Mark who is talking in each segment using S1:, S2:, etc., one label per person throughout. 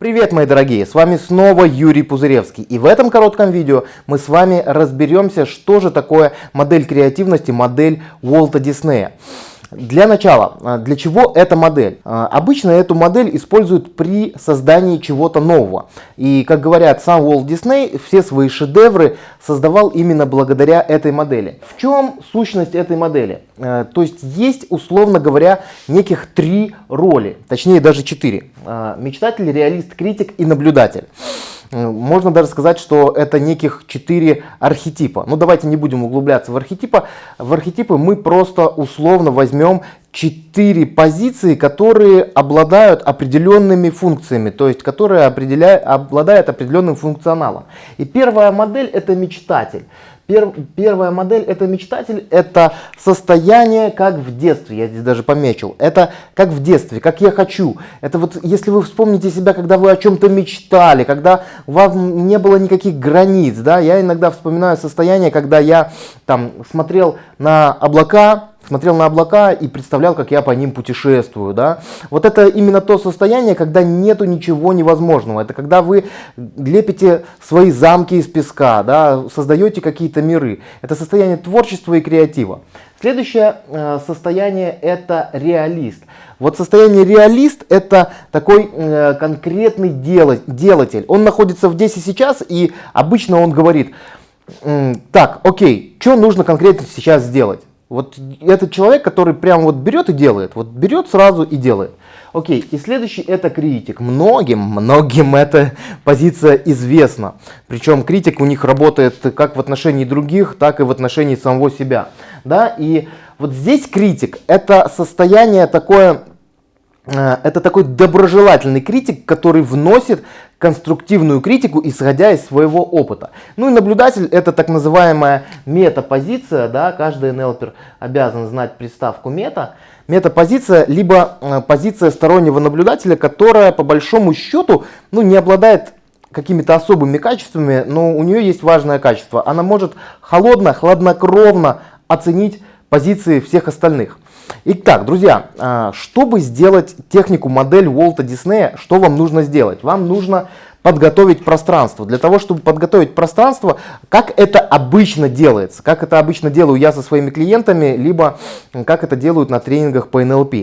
S1: Привет, мои дорогие! С вами снова Юрий Пузыревский. И в этом коротком видео мы с вами разберемся, что же такое модель креативности, модель Уолта Диснея. Для начала, а, для чего эта модель? А, обычно эту модель используют при создании чего-то нового. И, как говорят сам Уолт Дисней, все свои шедевры создавал именно благодаря этой модели. В чем сущность этой модели? А, то есть есть, условно говоря, неких три роли, точнее даже четыре. Мечтатель, реалист, критик и наблюдатель. Э, можно даже сказать, что это неких четыре архетипа. Но ну, давайте не будем углубляться в архетипы. В архетипы мы просто условно возьмем четыре позиции, которые обладают определенными функциями, то есть которые обладают определенным функционалом. И первая модель это мечтатель. Пер, первая модель это мечтатель, это состояние как в детстве, я здесь даже помечил. Это как в детстве, как я хочу. Это вот если вы вспомните себя, когда вы о чем-то мечтали, когда у вас не было никаких границ. Да? Я иногда вспоминаю состояние, когда я там смотрел на облака, смотрел на облака и представлял, как я по ним путешествую. Да? Вот это именно то состояние, когда нету ничего невозможного. Это когда вы лепите свои замки из песка, да? создаете какие-то миры. Это состояние творчества и креатива. Следующее э, состояние это реалист. Вот состояние реалист это такой э, конкретный делатель. Он находится в здесь и сейчас и обычно он говорит, так, окей, что нужно конкретно сейчас сделать? Вот этот человек, который прям вот берет и делает, вот берет сразу и делает. Окей, и следующий это критик. Многим, многим эта позиция известна. Причем критик у них работает как в отношении других, так и в отношении самого себя. Да? И вот здесь критик это состояние такое, это такой доброжелательный критик, который вносит конструктивную критику, исходя из своего опыта. Ну и наблюдатель это так называемая метапозиция, да, каждый НЛПер обязан знать приставку мета. Метапозиция, либо э, позиция стороннего наблюдателя, которая по большому счету ну, не обладает какими-то особыми качествами, но у нее есть важное качество. Она может холодно, хладнокровно оценить позиции всех остальных. Итак, друзья, а, чтобы сделать технику модель Уолта Диснея, что вам нужно сделать? Вам нужно подготовить пространство. Для того, чтобы подготовить пространство, как это обычно делается, как это обычно делаю я со своими клиентами, либо как это делают на тренингах по НЛП.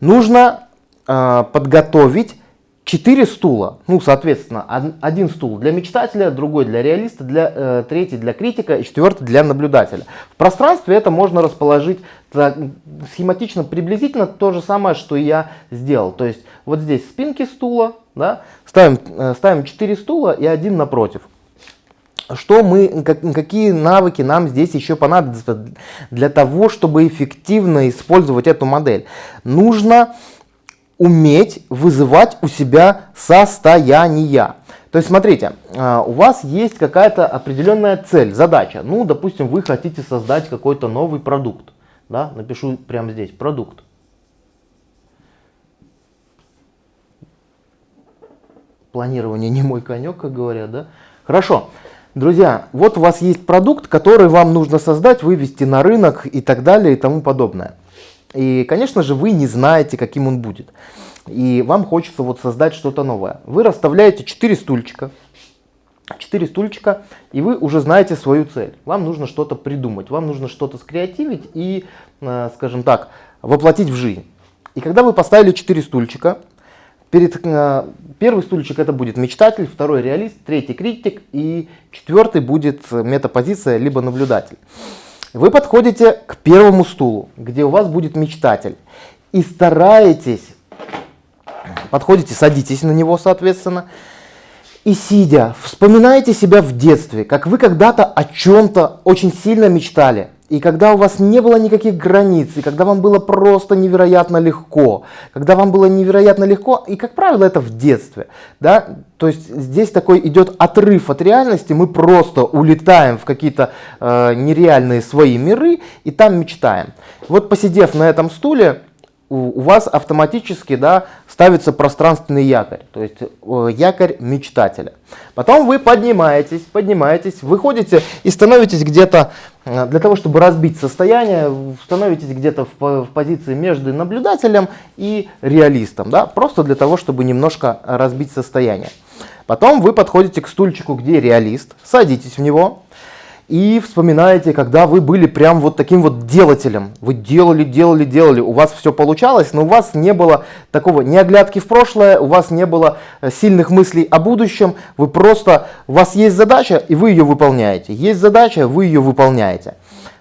S1: Нужно э, подготовить 4 стула, ну, соответственно, один стул для мечтателя, другой для реалиста, для, э, третий для критика и четвертый для наблюдателя. В пространстве это можно расположить так, схематично, приблизительно то же самое, что я сделал. То есть вот здесь спинки стула, да, ставим, э, ставим 4 стула и один напротив. Что мы, как, какие навыки нам здесь еще понадобятся для того, чтобы эффективно использовать эту модель? Нужно уметь вызывать у себя состояния. То есть, смотрите, а, у вас есть какая-то определенная цель, задача. Ну, допустим, вы хотите создать какой-то новый продукт. Да? Напишу прямо здесь, продукт. Планирование не мой конек, как говорят, да? Хорошо. Друзья, вот у вас есть продукт, который вам нужно создать, вывести на рынок и так далее и тому подобное. И, конечно же, вы не знаете, каким он будет. И вам хочется вот создать что-то новое. Вы расставляете 4 стульчика. 4 стульчика, и вы уже знаете свою цель. Вам нужно что-то придумать, вам нужно что-то скреативить и, э, скажем так, воплотить в жизнь. И когда вы поставили 4 стульчика, перед, э, первый стульчик это будет мечтатель, второй реалист, третий критик и четвертый будет метапозиция либо наблюдатель. Вы подходите к первому стулу, где у вас будет мечтатель, и стараетесь, подходите, садитесь на него, соответственно, и сидя, вспоминаете себя в детстве, как вы когда-то о чем-то очень сильно мечтали, и когда у вас не было никаких границ, и когда вам было просто невероятно легко, когда вам было невероятно легко, и как правило это в детстве, да, то есть здесь такой идет отрыв от реальности, мы просто улетаем в какие-то э, нереальные свои миры и там мечтаем. Вот посидев на этом стуле, у вас автоматически да, ставится пространственный якорь, то есть э, якорь мечтателя. Потом вы поднимаетесь, поднимаетесь, выходите и становитесь где-то, э, для того, чтобы разбить состояние, становитесь где-то в, в позиции между наблюдателем и реалистом, да, просто для того, чтобы немножко разбить состояние. Потом вы подходите к стульчику, где реалист, садитесь в него, и вспоминаете, когда вы были прям вот таким вот делателем. Вы делали, делали, делали, у вас все получалось, но у вас не было такого ни оглядки в прошлое, у вас не было э, сильных мыслей о будущем. Вы просто, у вас есть задача, и вы ее выполняете. Есть задача, вы ее выполняете.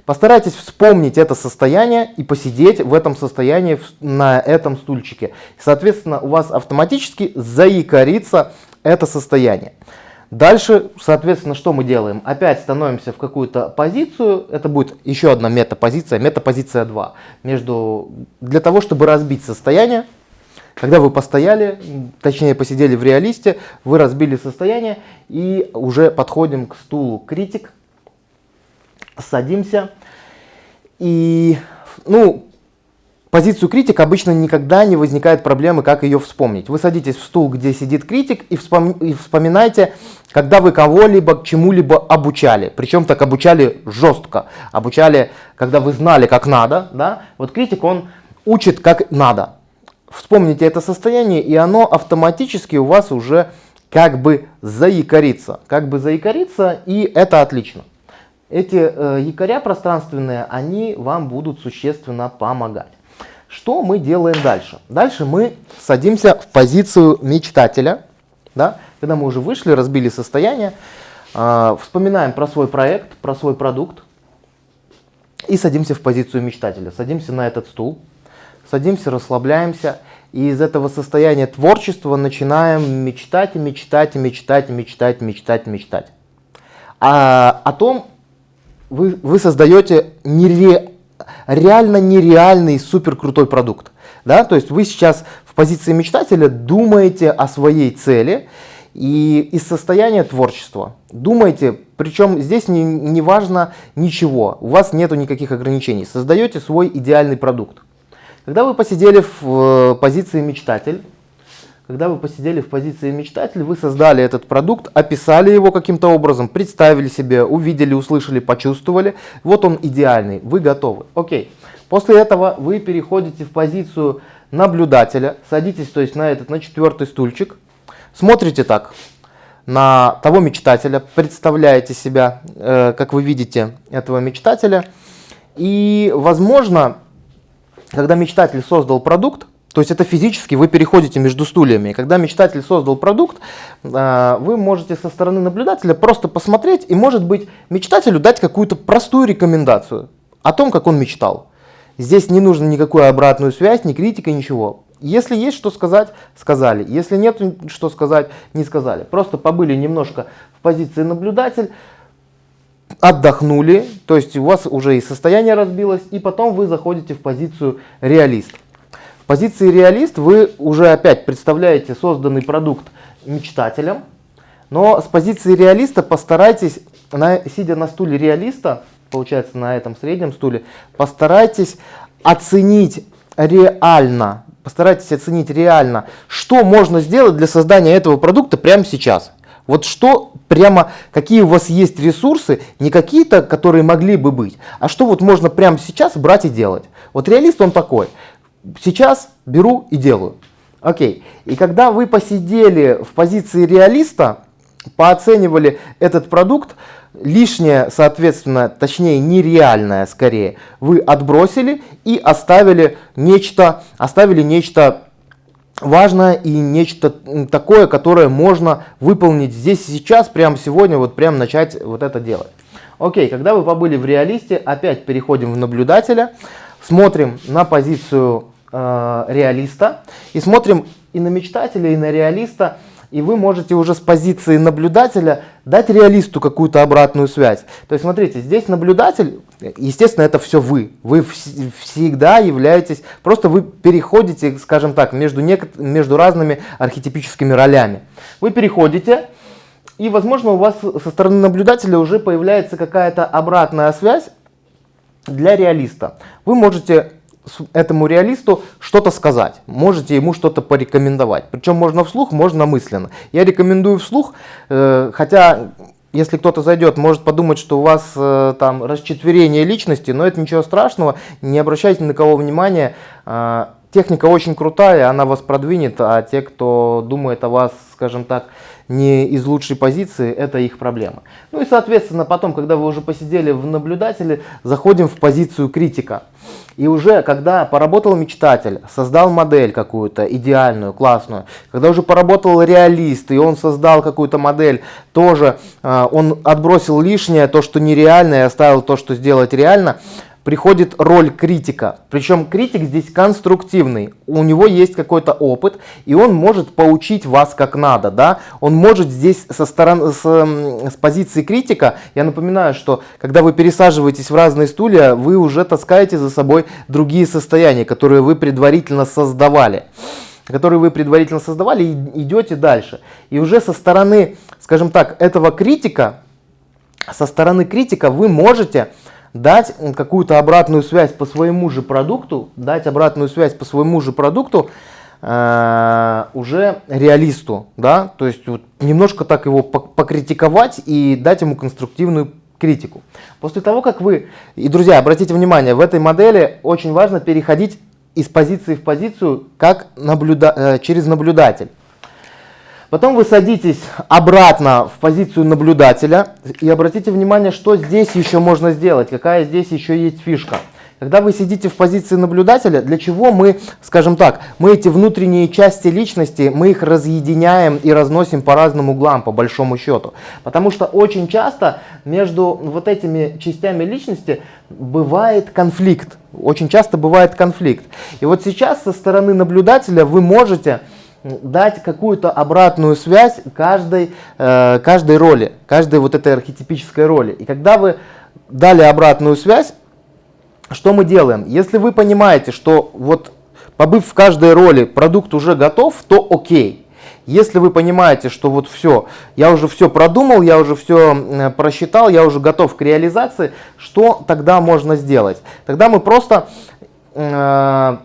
S1: Постарайтесь вспомнить это состояние и посидеть в этом состоянии на этом стульчике. Соответственно, у вас автоматически заикарится это состояние. Дальше, соответственно, что мы делаем? Опять становимся в какую-то позицию. Это будет еще одна метапозиция, метапозиция 2. Между, для того, чтобы разбить состояние, когда вы постояли, точнее посидели в реалисте, вы разбили состояние и уже подходим к стулу критик, садимся. И, ну, позицию критик обычно никогда не возникает проблемы, как ее вспомнить. Вы садитесь в стул, где сидит критик, и, вспом... и вспоминайте, когда вы кого-либо чему-либо обучали. Причем так обучали жестко. Обучали, когда вы знали, как надо. Да? Вот критик, он учит, как надо. Вспомните это состояние, и оно автоматически у вас уже как бы заикарится. Как бы заикарится, и это отлично. Эти э, якоря пространственные, они вам будут существенно помогать. Что мы делаем дальше? Дальше мы садимся в позицию мечтателя. Да? Когда мы уже вышли, разбили состояние, э, вспоминаем про свой проект, про свой продукт и садимся в позицию мечтателя. Садимся на этот стул, садимся, расслабляемся. И из этого состояния творчества начинаем мечтать мечтать мечтать мечтать, мечтать, мечтать. А, о том вы, вы создаете нере, реально нереальный супер крутой продукт. Да? То есть вы сейчас в позиции мечтателя думаете о своей цели и из состояния творчества. Думаете, причем здесь не, не важно ничего, у вас нету никаких ограничений. Создаете свой идеальный продукт. Когда вы посидели в э, позиции мечтатель, когда вы посидели в позиции мечтатель, вы создали этот продукт, описали его каким-то образом, представили себе, увидели, услышали, почувствовали. Вот он идеальный, вы готовы. Окей. После этого вы переходите в позицию наблюдателя, садитесь то есть на этот, на четвертый стульчик, смотрите так на того мечтателя, представляете себя, э, как вы видите этого мечтателя. И возможно, когда мечтатель создал продукт, то есть это физически вы переходите между стульями. когда мечтатель создал продукт, а, вы можете со стороны наблюдателя просто посмотреть и, может быть, мечтателю дать какую-то простую рекомендацию о том, как он мечтал. Здесь не нужно никакую обратную связь, ни критика, ничего. Если есть что сказать, сказали. Если нет что сказать, не сказали. Просто побыли немножко в позиции наблюдатель, отдохнули, то есть у вас уже и состояние разбилось, и потом вы заходите в позицию реалист позиции реалист вы уже опять представляете созданный продукт мечтателям, но с позиции реалиста постарайтесь, на, сидя на стуле реалиста, получается на этом среднем стуле, постарайтесь оценить реально, постарайтесь оценить реально, что можно сделать для создания этого продукта прямо сейчас. Вот что прямо, какие у вас есть ресурсы, не какие-то, которые могли бы быть, а что вот можно прямо сейчас брать и делать. Вот реалист он такой сейчас беру и делаю. Окей. И когда вы посидели в позиции реалиста, пооценивали этот продукт, лишнее, соответственно, точнее нереальное скорее, вы отбросили и оставили нечто, оставили нечто важное и нечто такое, которое можно выполнить здесь и сейчас, прямо сегодня, вот прямо начать вот это делать. Окей, когда вы побыли в реалисте, опять переходим в наблюдателя, смотрим на позицию э, реалиста и смотрим и на мечтателя, и на реалиста, и вы можете уже с позиции наблюдателя дать реалисту какую-то обратную связь. То есть смотрите, здесь наблюдатель, естественно, это все вы. Вы вс всегда являетесь, просто вы переходите, скажем так, между, между разными архетипическими ролями. Вы переходите, и, возможно, у вас со стороны наблюдателя уже появляется какая-то обратная связь для реалиста. Вы можете этому реалисту что-то сказать, можете ему что-то порекомендовать. Причем можно вслух, можно мысленно. Я рекомендую вслух, э, хотя если кто-то зайдет, может подумать, что у вас э, там расчетверение личности, но это ничего страшного, не обращайте на кого внимания. Э, техника очень крутая, она вас продвинет, а те, кто думает о вас, скажем так, не из лучшей позиции, это их проблема. Ну и соответственно потом, когда вы уже посидели в наблюдателе, заходим в позицию критика. И уже когда поработал мечтатель, создал модель какую-то идеальную, классную, когда уже поработал реалист, и он создал какую-то модель, тоже э, он отбросил лишнее, то, что нереально, и оставил то, что сделать реально, приходит роль критика. Причем критик здесь конструктивный. У него есть какой-то опыт, и он может поучить вас как надо. Да? Он может здесь со стороны, с, с позиции критика, я напоминаю, что когда вы пересаживаетесь в разные стулья, вы уже таскаете за собой другие состояния, которые вы предварительно создавали которые вы предварительно создавали, и идете дальше. И уже со стороны, скажем так, этого критика, со стороны критика вы можете дать какую-то обратную связь по своему же продукту, дать обратную связь по своему же продукту э, уже реалисту, да, то есть вот немножко так его покритиковать и дать ему конструктивную критику. После того, как вы, и друзья, обратите внимание, в этой модели очень важно переходить из позиции в позицию как наблюда э, через наблюдатель. Потом вы садитесь обратно в позицию наблюдателя и обратите внимание, что здесь еще можно сделать, какая здесь еще есть фишка. Когда вы сидите в позиции наблюдателя, для чего мы, скажем так, мы эти внутренние части личности, мы их разъединяем и разносим по разным углам, по большому счету. Потому что очень часто между вот этими частями личности бывает конфликт. Очень часто бывает конфликт. И вот сейчас со стороны наблюдателя вы можете дать какую-то обратную связь каждой, э, каждой роли, каждой вот этой архетипической роли. И когда вы дали обратную связь, что мы делаем? Если вы понимаете, что вот побыв в каждой роли, продукт уже готов, то окей. Если вы понимаете, что вот все, я уже все продумал, я уже все э, просчитал, я уже готов к реализации, что тогда можно сделать? Тогда мы просто э,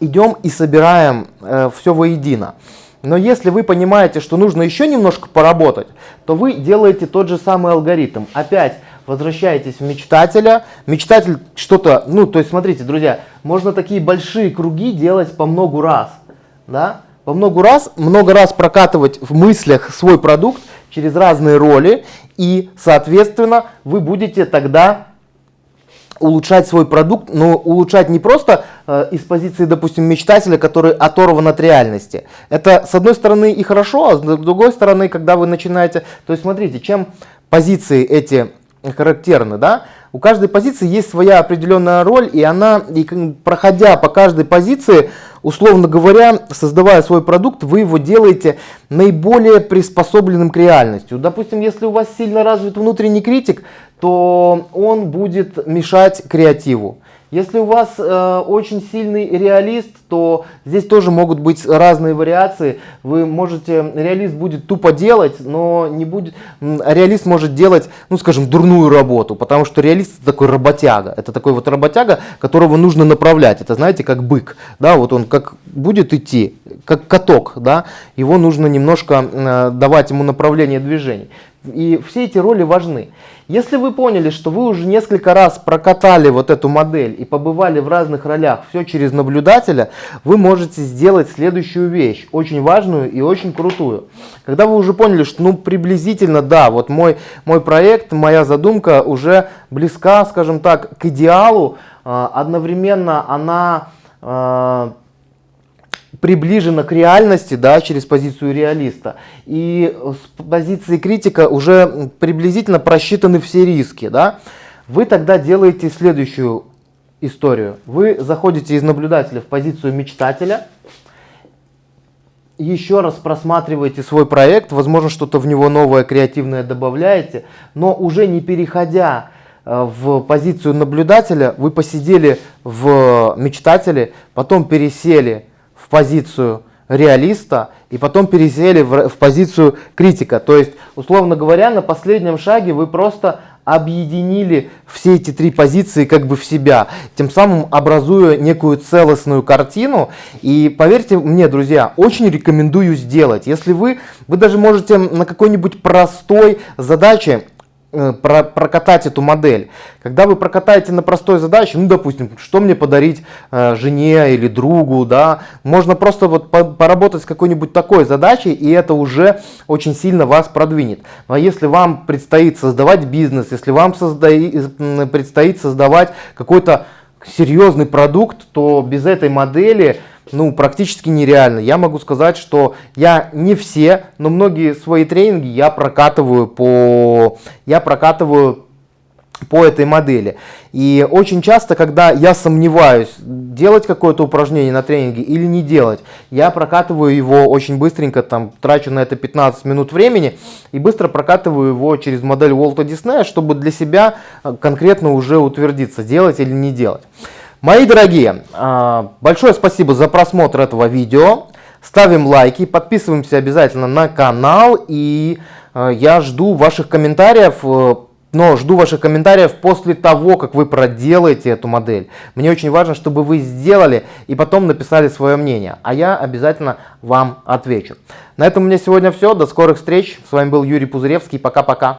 S1: идем и собираем э, все воедино. Но если вы понимаете, что нужно еще немножко поработать, то вы делаете тот же самый алгоритм. Опять возвращаетесь в мечтателя. Мечтатель что-то, ну то есть смотрите, друзья, можно такие большие круги делать по много раз. Да? По много раз, много раз прокатывать в мыслях свой продукт через разные роли. И, соответственно, вы будете тогда улучшать свой продукт, но улучшать не просто э, из позиции, допустим, мечтателя, который оторван от реальности. Это, с одной стороны, и хорошо, а с другой стороны, когда вы начинаете... То есть, смотрите, чем позиции эти характерны, да? У каждой позиции есть своя определенная роль, и она, и проходя по каждой позиции, условно говоря, создавая свой продукт, вы его делаете наиболее приспособленным к реальности. Допустим, если у вас сильно развит внутренний критик, то он будет мешать креативу. Если у вас э, очень сильный реалист, то здесь тоже могут быть разные вариации. Вы можете, реалист будет тупо делать, но не будет, реалист может делать, ну скажем, дурную работу, потому что реалист это такой работяга. Это такой вот работяга, которого нужно направлять. Это знаете, как бык, да, вот он как будет идти, как каток, да, его нужно немножко э, давать ему направление движений. И все эти роли важны. Если вы поняли, что вы уже несколько раз прокатали вот эту модель и побывали в разных ролях, все через наблюдателя, вы можете сделать следующую вещь, очень важную и очень крутую. Когда вы уже поняли, что ну приблизительно, да, вот мой, мой проект, моя задумка уже близка, скажем так, к идеалу, а, одновременно она а, приближена к реальности, да, через позицию реалиста. И с позиции критика уже приблизительно просчитаны все риски, да. Вы тогда делаете следующую историю. Вы заходите из наблюдателя в позицию мечтателя, еще раз просматриваете свой проект, возможно, что-то в него новое, креативное добавляете, но уже не переходя э, в позицию наблюдателя, вы посидели в мечтателе, потом пересели позицию реалиста и потом пересели в, в позицию критика. То есть, условно говоря, на последнем шаге вы просто объединили все эти три позиции как бы в себя, тем самым образуя некую целостную картину. И поверьте мне, друзья, очень рекомендую сделать. Если вы, вы даже можете на какой-нибудь простой задаче про, прокатать эту модель. Когда вы прокатаете на простой задаче, ну, допустим, что мне подарить э, жене или другу, да, можно просто вот по, поработать с какой-нибудь такой задачей, и это уже очень сильно вас продвинет. Но если вам предстоит создавать бизнес, если вам созда... предстоит создавать какой-то серьезный продукт, то без этой модели ну, практически нереально. Я могу сказать, что я не все, но многие свои тренинги я прокатываю по, я прокатываю по этой модели. И очень часто, когда я сомневаюсь, делать какое-то упражнение на тренинге или не делать, я прокатываю его очень быстренько, там, трачу на это 15 минут времени и быстро прокатываю его через модель Уолта Диснея, чтобы для себя э, конкретно уже утвердиться, делать или не делать. Мои дорогие, а, большое спасибо за просмотр этого видео. Ставим лайки, подписываемся обязательно на канал. И а, я жду ваших комментариев, э, но жду ваших комментариев после того, как вы проделаете эту модель. Мне очень важно, чтобы вы сделали и потом написали свое мнение. А я обязательно вам отвечу. На этом у меня сегодня все. До скорых встреч. С вами был Юрий Пузыревский. Пока-пока.